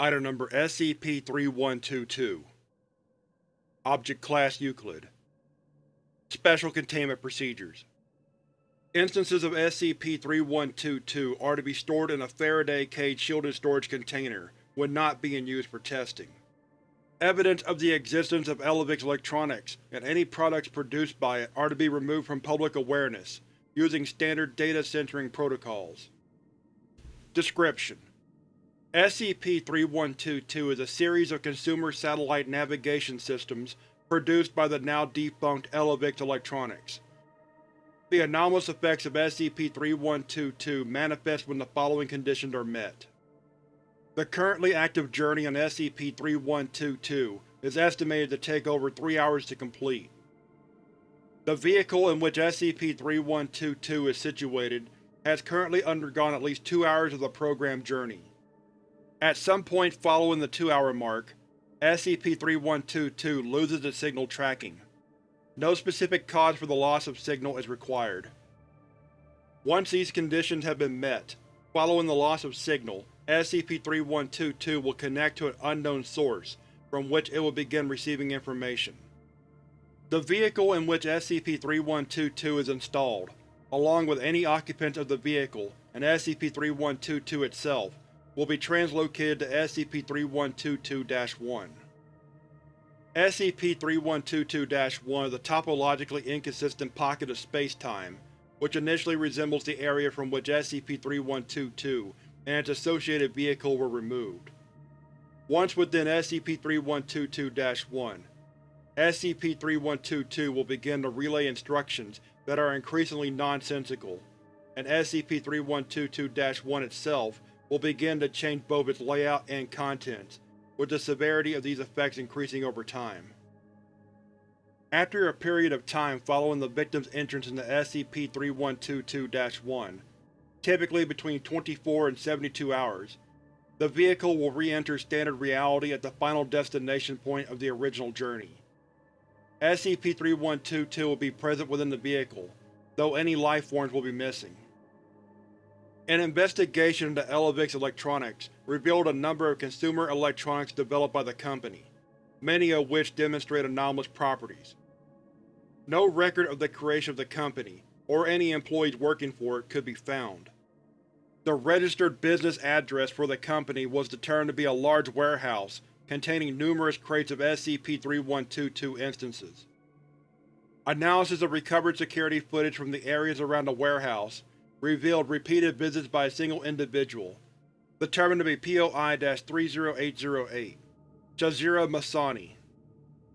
Item number SCP-3122 Object Class Euclid Special Containment Procedures Instances of SCP-3122 are to be stored in a Faraday cage shielded storage container when not being used for testing. Evidence of the existence of Elevix electronics and any products produced by it are to be removed from public awareness, using standard data censoring protocols. Description: SCP-3122 is a series of consumer satellite navigation systems produced by the now defunct Elevix Electronics. The anomalous effects of SCP-3122 manifest when the following conditions are met. The currently active journey on SCP-3122 is estimated to take over three hours to complete. The vehicle in which SCP-3122 is situated has currently undergone at least two hours of the programmed journey. At some point following the two-hour mark, SCP-3122 loses its signal tracking. No specific cause for the loss of signal is required. Once these conditions have been met, following the loss of signal, SCP-3122 will connect to an unknown source, from which it will begin receiving information. The vehicle in which SCP-3122 is installed, along with any occupants of the vehicle and SCP-3122 itself, will be translocated to SCP-3122-1. SCP-3122-1 is a topologically inconsistent pocket of space-time, which initially resembles the area from which SCP-3122 and its associated vehicle were removed. Once within SCP-3122-1, SCP-3122 will begin to relay instructions that are increasingly nonsensical, and SCP-3122-1 itself will begin to change both its layout and contents, with the severity of these effects increasing over time. After a period of time following the victim's entrance into SCP-3122-1, typically between 24 and 72 hours, the vehicle will re-enter standard reality at the final destination point of the original journey. SCP-3122 will be present within the vehicle, though any lifeforms will be missing. An investigation into Elevix Electronics revealed a number of consumer electronics developed by the company, many of which demonstrate anomalous properties. No record of the creation of the company, or any employees working for it, could be found. The registered business address for the company was determined to be a large warehouse containing numerous crates of SCP-3122 instances. Analysis of recovered security footage from the areas around the warehouse revealed repeated visits by a single individual, determined to be POI-30808, Jazira Masani.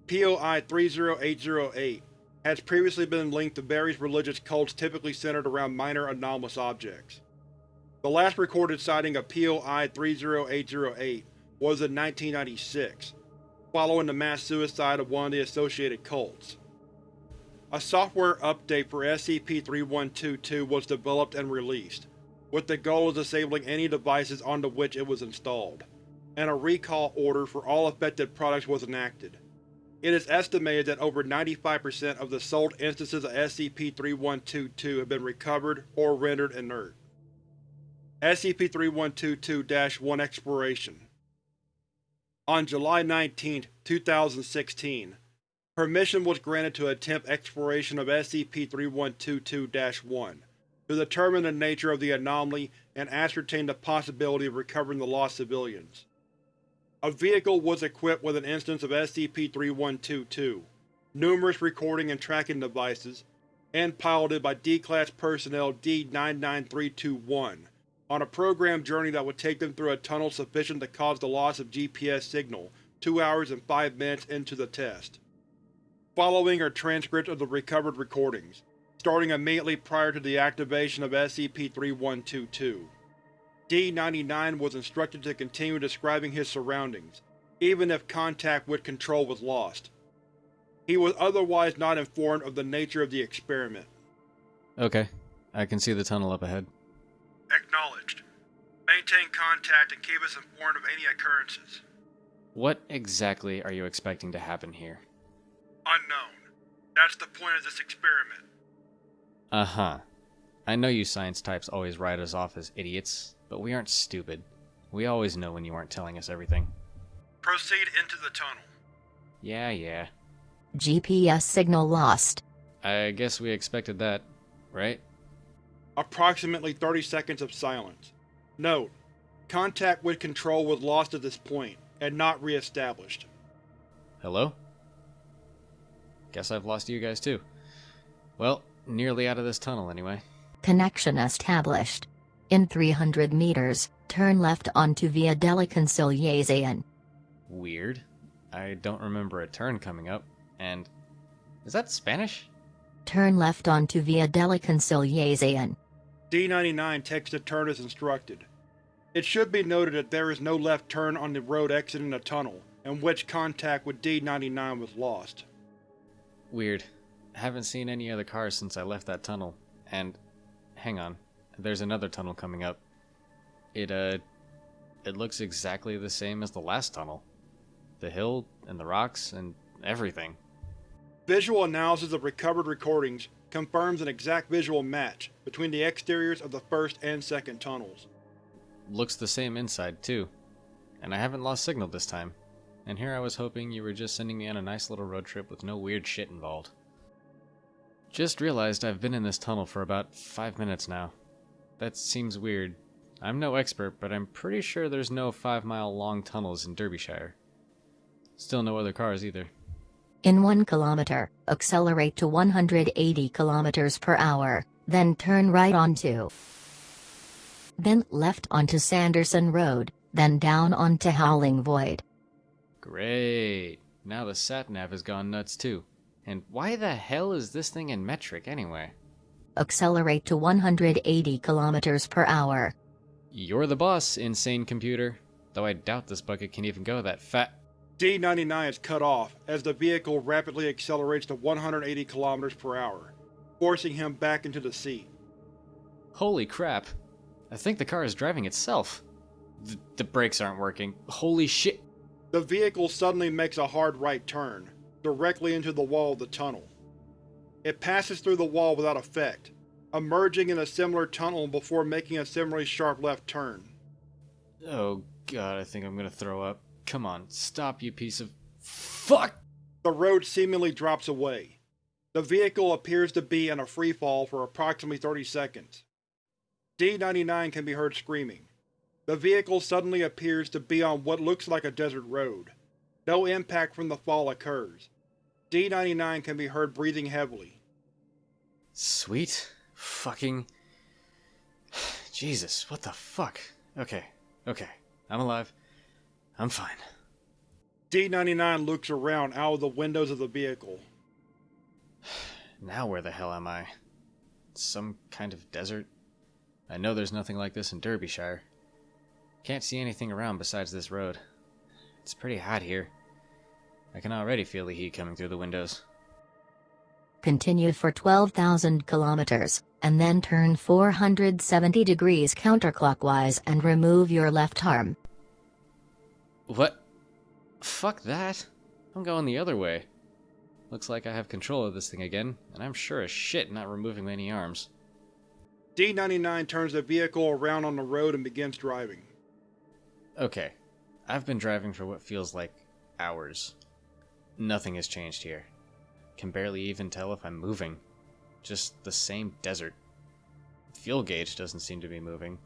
POI-30808 has previously been linked to various religious cults typically centered around minor anomalous objects. The last recorded sighting of POI-30808 was in 1996, following the mass suicide of one of the associated cults. A software update for SCP-3122 was developed and released, with the goal of disabling any devices onto which it was installed, and a recall order for all affected products was enacted. It is estimated that over 95% of the sold instances of SCP-3122 have been recovered or rendered inert. SCP-3122-1 Exploration On July 19, 2016, permission was granted to attempt exploration of SCP-3122-1 to determine the nature of the anomaly and ascertain the possibility of recovering the lost civilians. A vehicle was equipped with an instance of SCP-3122, numerous recording and tracking devices, and piloted by D-Class Personnel D-99321 on a programmed journey that would take them through a tunnel sufficient to cause the loss of GPS signal two hours and five minutes into the test. Following are transcripts of the recovered recordings, starting immediately prior to the activation of SCP-3122. D-99 was instructed to continue describing his surroundings, even if contact with Control was lost. He was otherwise not informed of the nature of the experiment. Okay. I can see the tunnel up ahead. Acknowledged. Maintain contact and keep us informed of any occurrences. What exactly are you expecting to happen here? Unknown. That's the point of this experiment. Uh huh. I know you science types always write us off as idiots, but we aren't stupid. We always know when you aren't telling us everything. Proceed into the tunnel. Yeah, yeah. GPS signal lost. I guess we expected that, right? Approximately 30 seconds of silence. Note: Contact with Control was lost at this point, and not re-established. Hello? Guess I've lost you guys too. Well, nearly out of this tunnel anyway. Connection established. In 300 meters, turn left onto Via della Conciliazione. Weird. I don't remember a turn coming up, and... Is that Spanish? Turn left onto Via della Conciliazione. D-99 takes the turn as instructed. It should be noted that there is no left turn on the road exiting the tunnel, in which contact with D-99 was lost. Weird. Haven't seen any other cars since I left that tunnel. And... Hang on. There's another tunnel coming up. It, uh... It looks exactly the same as the last tunnel. The hill, and the rocks, and everything. Visual analysis of recovered recordings confirms an exact visual match between the exteriors of the first and second tunnels. Looks the same inside, too. And I haven't lost signal this time. And here I was hoping you were just sending me on a nice little road trip with no weird shit involved. Just realized I've been in this tunnel for about five minutes now. That seems weird. I'm no expert, but I'm pretty sure there's no five mile long tunnels in Derbyshire. Still no other cars either. In 1 kilometer, accelerate to 180 kilometers per hour, then turn right onto. Then left onto Sanderson Road, then down onto Howling Void. Great. Now the sat nav has gone nuts too. And why the hell is this thing in metric anyway? Accelerate to 180 kilometers per hour. You're the boss, insane computer. Though I doubt this bucket can even go that fat. D-99 is cut off as the vehicle rapidly accelerates to 180 kilometers per hour, forcing him back into the seat. Holy crap. I think the car is driving itself. Th the brakes aren't working. Holy shit. The vehicle suddenly makes a hard right turn, directly into the wall of the tunnel. It passes through the wall without effect, emerging in a similar tunnel before making a similarly sharp left turn. Oh god, I think I'm gonna throw up. Come on, stop you piece of... FUCK! The road seemingly drops away. The vehicle appears to be in a freefall for approximately 30 seconds. D-99 can be heard screaming. The vehicle suddenly appears to be on what looks like a desert road. No impact from the fall occurs. D-99 can be heard breathing heavily. Sweet. Fucking... Jesus, what the fuck? Okay, okay. I'm alive. I'm fine. D-99 looks around out of the windows of the vehicle. Now where the hell am I? Some kind of desert? I know there's nothing like this in Derbyshire. Can't see anything around besides this road. It's pretty hot here. I can already feel the heat coming through the windows. Continue for 12,000 kilometers, and then turn 470 degrees counterclockwise and remove your left arm. What? Fuck that. I'm going the other way. Looks like I have control of this thing again, and I'm sure as shit not removing any arms. D-99 turns the vehicle around on the road and begins driving. Okay. I've been driving for what feels like hours. Nothing has changed here. Can barely even tell if I'm moving. Just the same desert. Fuel gauge doesn't seem to be moving.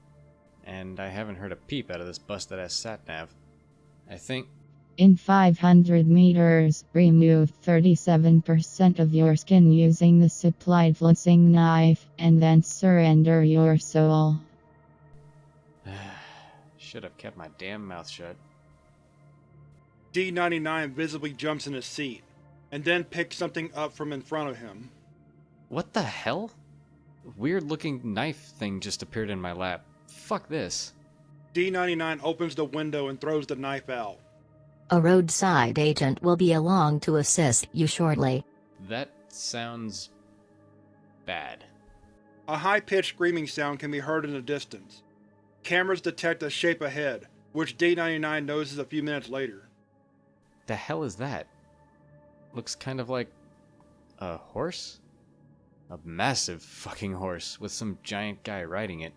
And I haven't heard a peep out of this busted ass sat nav. I think. In 500 meters, remove 37% of your skin using the supplied flensing knife, and then surrender your soul. Should have kept my damn mouth shut. D-99 visibly jumps in his seat, and then picks something up from in front of him. What the hell? Weird looking knife thing just appeared in my lap. Fuck this. D-99 opens the window and throws the knife out. A roadside agent will be along to assist you shortly. That sounds... bad. A high-pitched screaming sound can be heard in the distance. Cameras detect a shape ahead, which D-99 notices a few minutes later. The hell is that? Looks kind of like... a horse? A massive fucking horse with some giant guy riding it.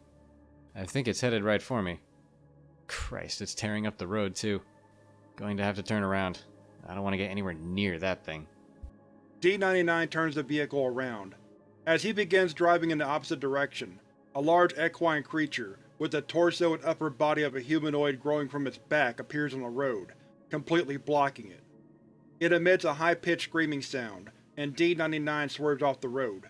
I think it's headed right for me. Christ, it's tearing up the road, too. Going to have to turn around. I don't want to get anywhere near that thing. D-99 turns the vehicle around. As he begins driving in the opposite direction, a large equine creature, with the torso and upper body of a humanoid growing from its back appears on the road, completely blocking it. It emits a high-pitched screaming sound, and D-99 swerves off the road.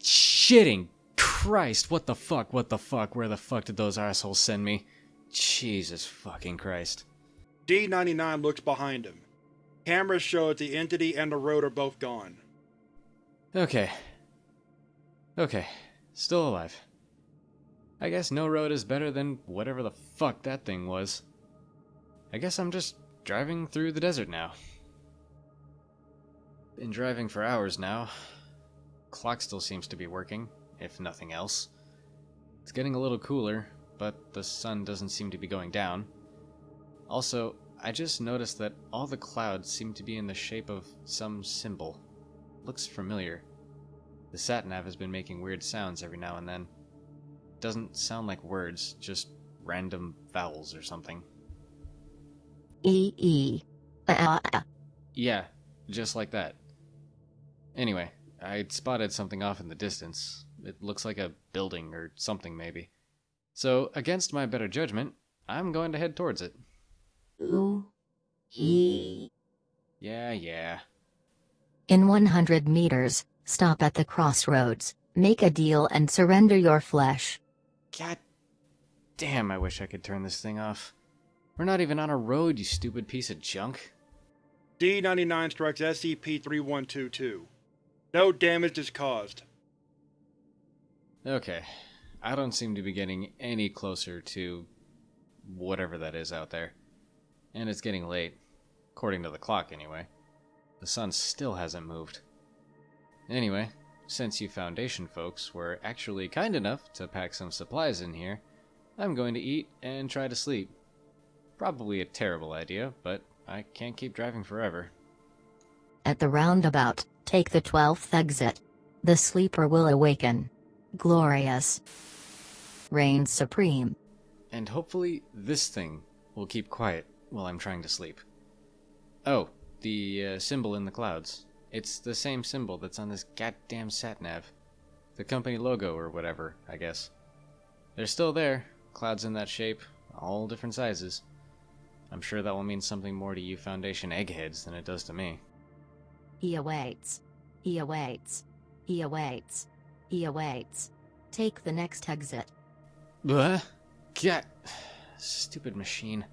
Shitting Christ, what the fuck, what the fuck, where the fuck did those assholes send me? Jesus fucking Christ. D-99 looks behind him. Cameras show that the entity and the road are both gone. Okay. Okay. Still alive. I guess no road is better than whatever the fuck that thing was. I guess I'm just driving through the desert now. Been driving for hours now. Clock still seems to be working, if nothing else. It's getting a little cooler, but the sun doesn't seem to be going down. Also, I just noticed that all the clouds seem to be in the shape of some symbol. Looks familiar. The sat nav has been making weird sounds every now and then. Doesn't sound like words, just random vowels or something. E E. Uh, uh, Yeah, just like that. Anyway, I spotted something off in the distance. It looks like a building or something, maybe. So, against my better judgment, I'm going to head towards it. U E. Yeah, yeah. In 100 meters, stop at the crossroads, make a deal and surrender your flesh. God damn, I wish I could turn this thing off. We're not even on a road, you stupid piece of junk. D-99 strikes SCP-3122. No damage is caused. Okay, I don't seem to be getting any closer to whatever that is out there. And it's getting late, according to the clock anyway. The sun still hasn't moved. Anyway, since you Foundation folks were actually kind enough to pack some supplies in here, I'm going to eat and try to sleep. Probably a terrible idea, but I can't keep driving forever. At the roundabout, take the 12th exit. The sleeper will awaken. Glorious. Reigns supreme. And hopefully this thing will keep quiet while I'm trying to sleep. Oh, the uh, symbol in the clouds. It's the same symbol that's on this goddamn satnav. The company logo or whatever, I guess. They're still there, clouds in that shape, all different sizes. I'm sure that will mean something more to you Foundation eggheads than it does to me. He awaits. He awaits. He awaits. He awaits. Take the next exit. What? God. Stupid machine.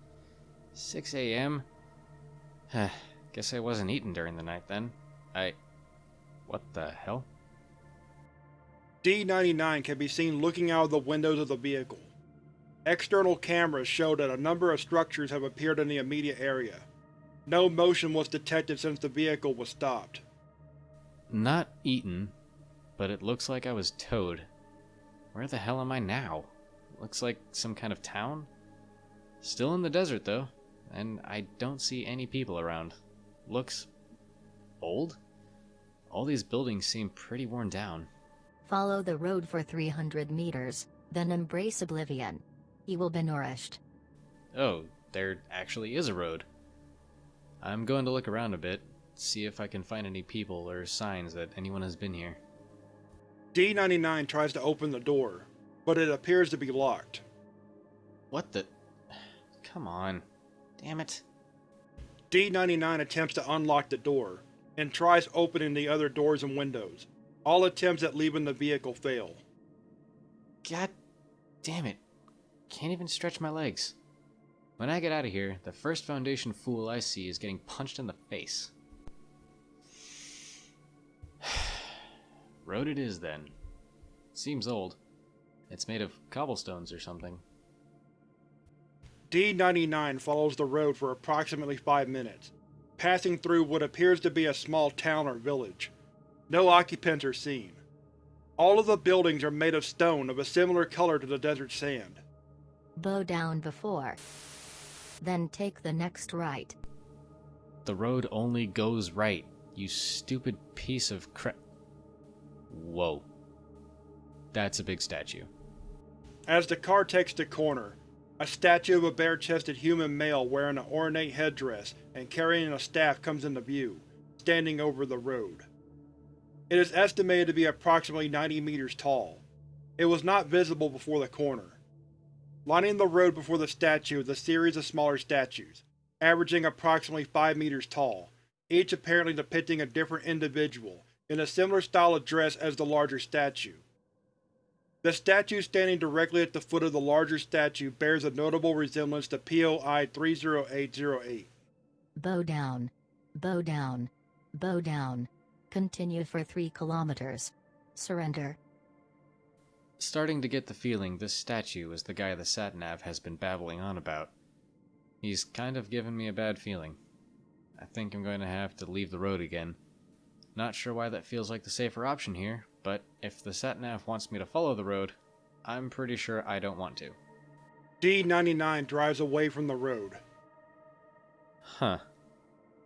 6 a.m.? Guess I wasn't eating during the night then. I. What the hell? D-99 can be seen looking out of the windows of the vehicle. External cameras show that a number of structures have appeared in the immediate area. No motion was detected since the vehicle was stopped. Not eaten, but it looks like I was towed. Where the hell am I now? Looks like some kind of town? Still in the desert, though, and I don't see any people around. Looks. Old? All these buildings seem pretty worn down. Follow the road for 300 meters, then embrace oblivion. He will be nourished. Oh, there actually is a road. I'm going to look around a bit, see if I can find any people or signs that anyone has been here. D-99 tries to open the door, but it appears to be locked. What the. Come on. Damn it. D-99 attempts to unlock the door, and tries opening the other doors and windows. All attempts at leaving the vehicle fail. God damn it. Can't even stretch my legs. When I get out of here, the first Foundation fool I see is getting punched in the face. Road it is then. Seems old. It's made of cobblestones or something. D-99 follows the road for approximately five minutes, passing through what appears to be a small town or village. No occupants are seen. All of the buildings are made of stone of a similar color to the desert sand. Bow down before. Then take the next right. The road only goes right, you stupid piece of crap. Whoa. That's a big statue. As the car takes the corner, A statue of a bare-chested human male wearing an ornate headdress and carrying a staff comes into view, standing over the road. It is estimated to be approximately 90 meters tall. It was not visible before the corner. Lining the road before the statue is a series of smaller statues, averaging approximately 5 meters tall, each apparently depicting a different individual, in a similar style of dress as the larger statue. The statue standing directly at the foot of the larger statue bears a notable resemblance to POI 30808. Bow down. Bow down. Bow down. Continue for 3 kilometers. Surrender. Starting to get the feeling this statue is the guy the Satnav has been babbling on about. He's kind of given me a bad feeling. I think I'm going to have to leave the road again. Not sure why that feels like the safer option here, but if the Satnav wants me to follow the road, I'm pretty sure I don't want to. D-99 drives away from the road. Huh.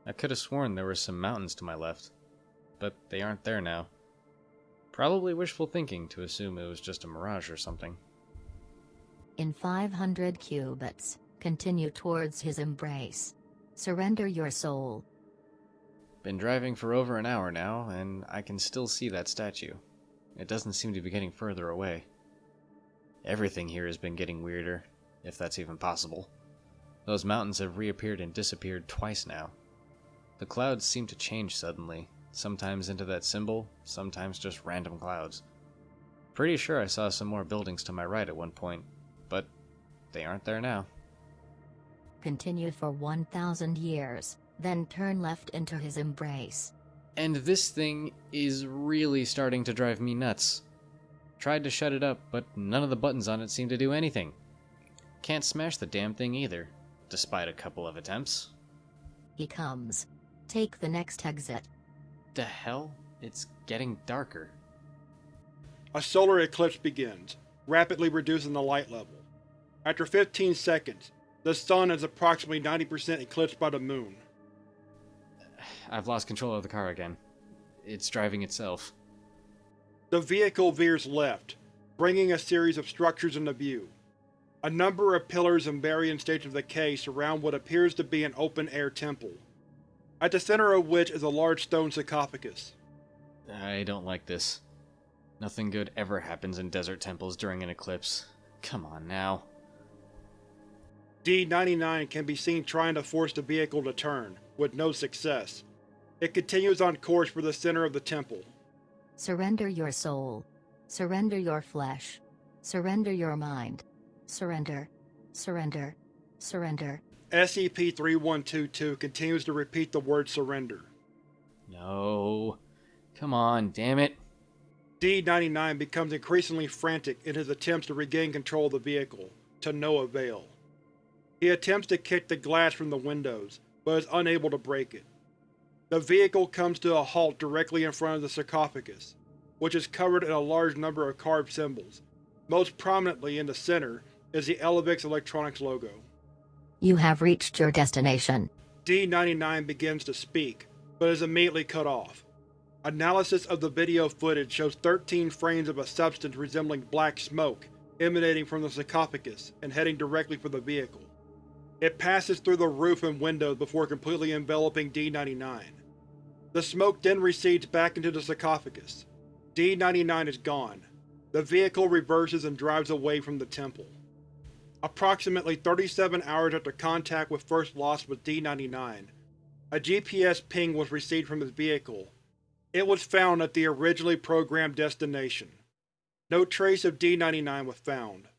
I could have sworn there were some mountains to my left, but they aren't there now. Probably wishful thinking to assume it was just a mirage or something. In 500 cubits, continue towards his embrace. Surrender your soul. Been driving for over an hour now, and I can still see that statue. It doesn't seem to be getting further away. Everything here has been getting weirder, if that's even possible. Those mountains have reappeared and disappeared twice now. The clouds seem to change suddenly, sometimes into that symbol, sometimes just random clouds. Pretty sure I saw some more buildings to my right at one point, but they aren't there now. Continue for 1,000 years, then turn left into his embrace. And this thing is really starting to drive me nuts. Tried to shut it up, but none of the buttons on it seem to do anything. Can't smash the damn thing either, despite a couple of attempts. He comes. Take the next exit. The hell? It's getting darker. A solar eclipse begins, rapidly reducing the light level. After 15 seconds, the sun is approximately 90% eclipsed by the moon. I've lost control of the car again. It's driving itself. The vehicle veers left, bringing a series of structures into view. A number of pillars in varying stages of decay surround what appears to be an open-air temple, at the center of which is a large stone sarcophagus. I don't like this. Nothing good ever happens in desert temples during an eclipse. Come on now. D-99 can be seen trying to force the vehicle to turn, with no success. It continues on course for the center of the temple. Surrender your soul. Surrender your flesh. Surrender your mind. Surrender. Surrender. Surrender. SCP-3122 continues to repeat the word surrender. No. Come on, damn it. D-99 becomes increasingly frantic in his attempts to regain control of the vehicle, to no avail. He attempts to kick the glass from the windows, but is unable to break it. The vehicle comes to a halt directly in front of the sarcophagus, which is covered in a large number of carved symbols. Most prominently in the center is the Elevix Electronics logo. You have reached your destination. D-99 begins to speak, but is immediately cut off. Analysis of the video footage shows 13 frames of a substance resembling black smoke emanating from the sarcophagus and heading directly for the vehicle. It passes through the roof and windows before completely enveloping D-99. The smoke then recedes back into the sarcophagus. D-99 is gone. The vehicle reverses and drives away from the temple. Approximately 37 hours after contact with First Lost with D-99, a GPS ping was received from his vehicle. It was found at the originally programmed destination. No trace of D-99 was found.